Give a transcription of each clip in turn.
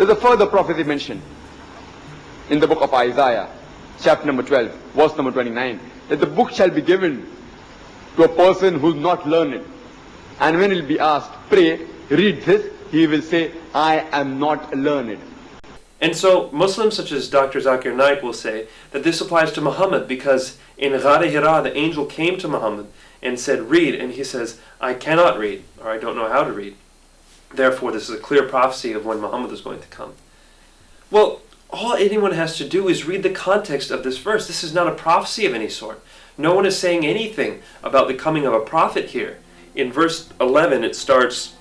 There's a further prophecy mentioned in the book of Isaiah, chapter number 12, verse number 29, that the book shall be given to a person who's not learned. And when he'll be asked, pray, read this, he will say, I am not learned. And so Muslims such as Dr. Zakir Naik will say that this applies to Muhammad because in Ghar Hira the angel came to Muhammad and said, read, and he says, I cannot read, or I don't know how to read. Therefore, this is a clear prophecy of when Muhammad is going to come. Well, all anyone has to do is read the context of this verse. This is not a prophecy of any sort. No one is saying anything about the coming of a prophet here. In verse 11 it starts,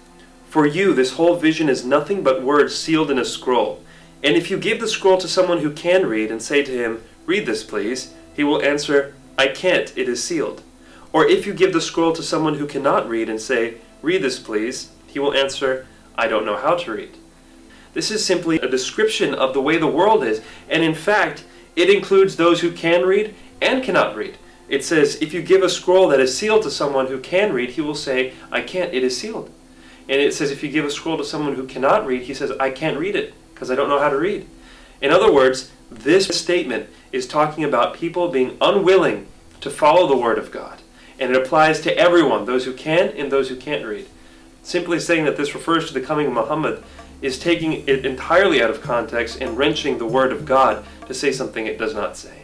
For you this whole vision is nothing but words sealed in a scroll. And if you give the scroll to someone who can read and say to him, Read this please, he will answer, I can't, it is sealed. Or if you give the scroll to someone who cannot read and say, Read this please, he will answer, I don't know how to read. This is simply a description of the way the world is, and in fact, it includes those who can read and cannot read. It says, if you give a scroll that is sealed to someone who can read, he will say, I can't, it is sealed. And it says, if you give a scroll to someone who cannot read, he says, I can't read it, because I don't know how to read. In other words, this statement is talking about people being unwilling to follow the Word of God. And it applies to everyone, those who can and those who can't read. Simply saying that this refers to the coming of Muhammad is taking it entirely out of context and wrenching the Word of God to say something it does not say.